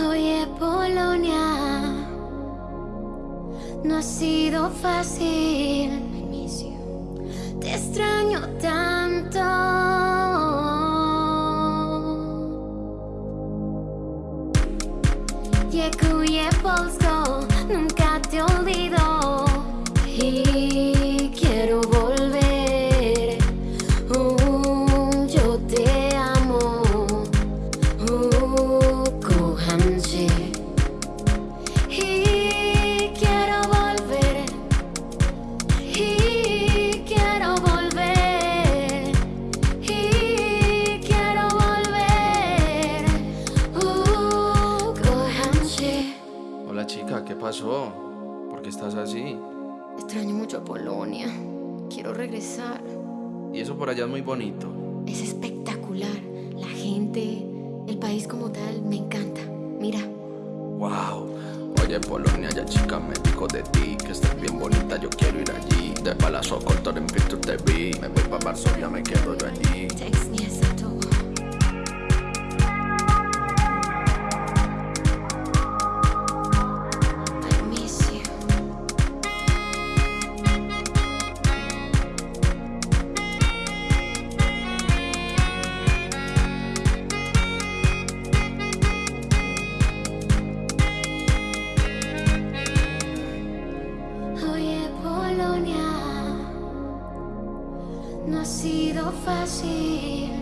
Oye, Polonia, no ha sido fácil. Te extraño tanto. Llegué, Polsko, nunca. Hola chica, ¿qué pasó? ¿Por qué estás así? Extraño mucho a Polonia. Quiero regresar. Y eso por allá es muy bonito. Es espectacular. La gente, el país como tal, me encanta. Mira, Wow. Oye, Polonia, ya chica, me dijo de ti que estás bien bonita, yo quiero ir allí. De palazo corto en te vi. Me voy para Varsovia, me quedo yo allí. No ha sido fácil.